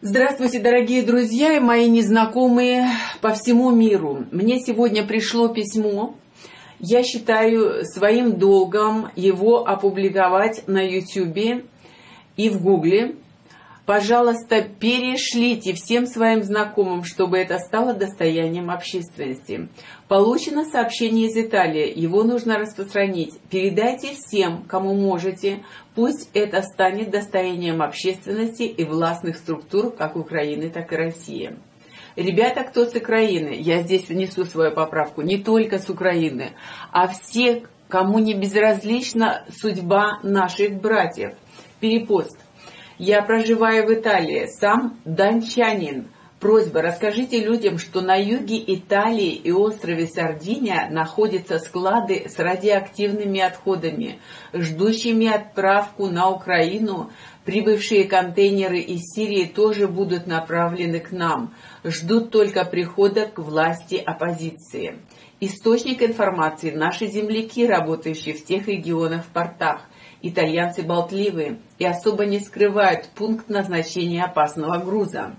Здравствуйте, дорогие друзья и мои незнакомые по всему миру. Мне сегодня пришло письмо. Я считаю своим долгом его опубликовать на YouTube и в Гугле. Пожалуйста, перешлите всем своим знакомым, чтобы это стало достоянием общественности. Получено сообщение из Италии, его нужно распространить. Передайте всем, кому можете, пусть это станет достоянием общественности и властных структур как Украины, так и России. Ребята, кто с Украины, я здесь внесу свою поправку, не только с Украины, а все, кому не безразлична судьба наших братьев. Перепост. Я проживаю в Италии, сам дончанин. Просьба, расскажите людям, что на юге Италии и острове Сардиния находятся склады с радиоактивными отходами, ждущими отправку на Украину. Прибывшие контейнеры из Сирии тоже будут направлены к нам. Ждут только прихода к власти оппозиции. Источник информации – наши земляки, работающие в тех регионах в портах – Итальянцы болтливые и особо не скрывают пункт назначения опасного груза.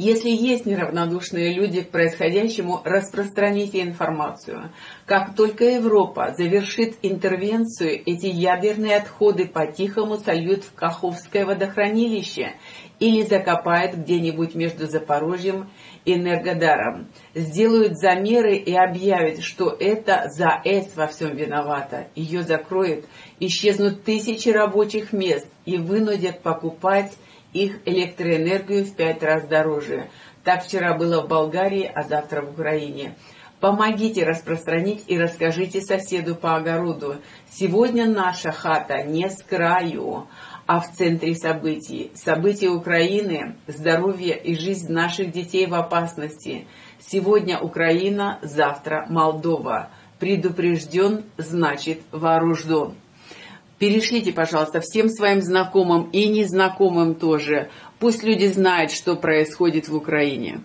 Если есть неравнодушные люди к происходящему, распространите информацию. Как только Европа завершит интервенцию, эти ядерные отходы по-тихому сольют в Каховское водохранилище или закопают где-нибудь между Запорожьем и Энергодаром. Сделают замеры и объявят, что это ЗАЭС во всем виновата. Ее закроют, исчезнут тысячи рабочих мест и вынудят покупать их электроэнергию в пять раз дороже. Так вчера было в Болгарии, а завтра в Украине. Помогите распространить и расскажите соседу по огороду. Сегодня наша хата не с краю, а в центре событий. События Украины, здоровье и жизнь наших детей в опасности. Сегодня Украина, завтра Молдова. Предупрежден, значит вооружен. Перешлите, пожалуйста, всем своим знакомым и незнакомым тоже. Пусть люди знают, что происходит в Украине.